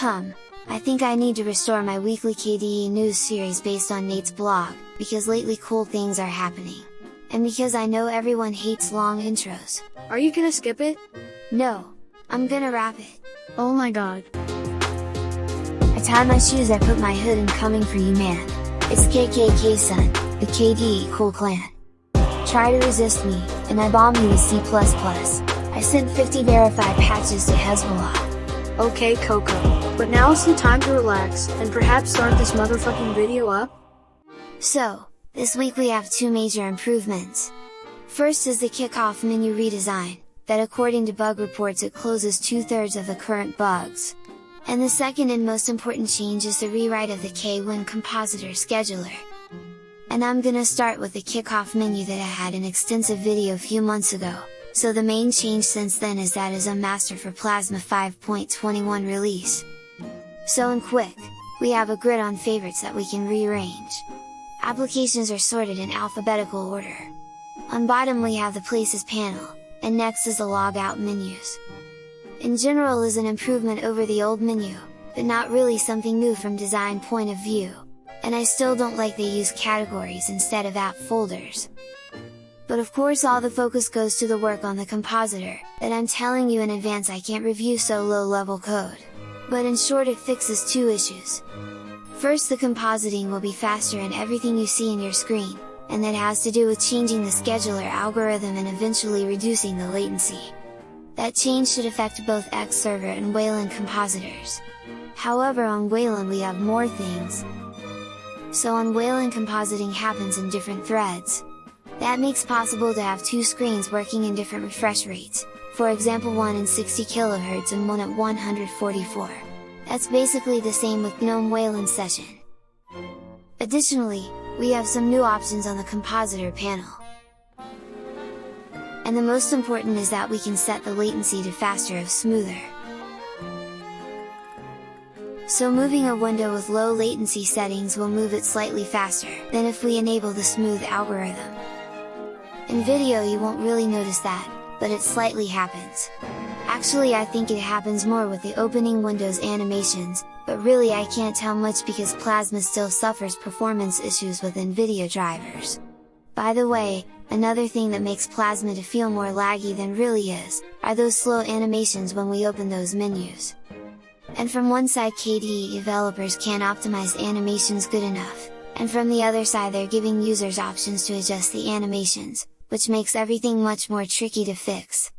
Hum, I think I need to restore my weekly KDE news series based on Nate's blog, because lately cool things are happening. And because I know everyone hates long intros. Are you gonna skip it? No, I'm gonna wrap it. Oh my god. I tie my shoes I put my hood and coming for you man. It's KKK son, the KDE cool clan. Try to resist me, and I bomb you with C++. I sent 50 verified patches to Hezbollah. Okay Coco, but now is the time to relax, and perhaps start this motherfucking video up? So, this week we have two major improvements. First is the kickoff menu redesign, that according to bug reports it closes two-thirds of the current bugs. And the second and most important change is the rewrite of the KWin compositor scheduler. And I'm gonna start with the kickoff menu that I had an extensive video a few months ago, so the main change since then is that is a master for Plasma 5.21 release. So in quick, we have a grid on favorites that we can rearrange. Applications are sorted in alphabetical order. On bottom we have the Places panel, and next is the logout menus. In general is an improvement over the old menu, but not really something new from design point of view, and I still don't like they use categories instead of app folders. But of course all the focus goes to the work on the compositor, that I'm telling you in advance I can't review so low level code. But in short it fixes two issues. First the compositing will be faster in everything you see in your screen, and that has to do with changing the scheduler algorithm and eventually reducing the latency. That change should affect both X server and Wayland compositors. However on Wayland we have more things. So on Wayland compositing happens in different threads. That makes possible to have two screens working in different refresh rates, for example one in 60 kHz and one at 144. That's basically the same with GNOME Wayland session. Additionally, we have some new options on the compositor panel. And the most important is that we can set the latency to faster of smoother. So moving a window with low latency settings will move it slightly faster than if we enable the smooth algorithm. In video you won't really notice that, but it slightly happens. Actually I think it happens more with the opening windows animations, but really I can't tell much because Plasma still suffers performance issues with NVIDIA drivers. By the way, another thing that makes Plasma to feel more laggy than really is, are those slow animations when we open those menus. And from one side KDE developers can't optimize animations good enough, and from the other side they're giving users options to adjust the animations, which makes everything much more tricky to fix.